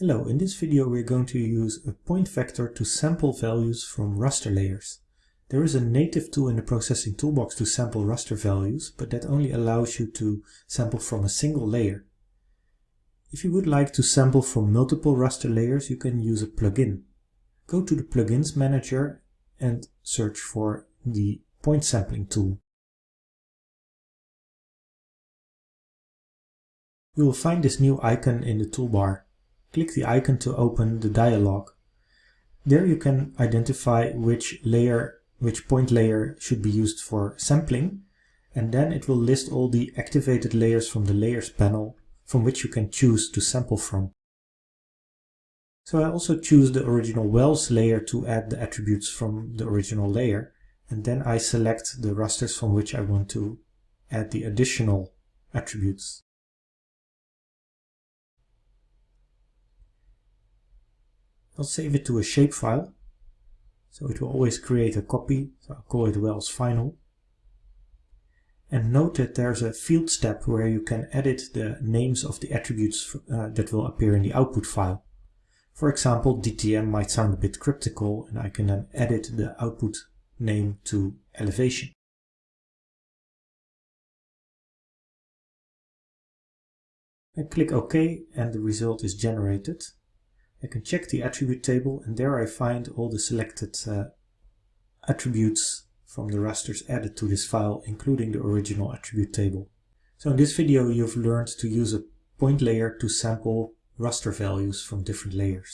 Hello, in this video we're going to use a point vector to sample values from raster layers. There is a native tool in the processing toolbox to sample raster values, but that only allows you to sample from a single layer. If you would like to sample from multiple raster layers, you can use a plugin. Go to the plugins manager and search for the point sampling tool. You will find this new icon in the toolbar. Click the icon to open the dialog. There you can identify which layer, which point layer should be used for sampling, and then it will list all the activated layers from the layers panel from which you can choose to sample from. So I also choose the original Wells layer to add the attributes from the original layer, and then I select the rasters from which I want to add the additional attributes. I'll save it to a shapefile. So it will always create a copy. So I'll call it Wells Final. And note that there's a fields tab where you can edit the names of the attributes uh, that will appear in the output file. For example, DTM might sound a bit cryptical and I can then edit the output name to elevation. I click OK and the result is generated. I can check the attribute table and there I find all the selected uh, attributes from the rasters added to this file, including the original attribute table. So in this video you've learned to use a point layer to sample raster values from different layers.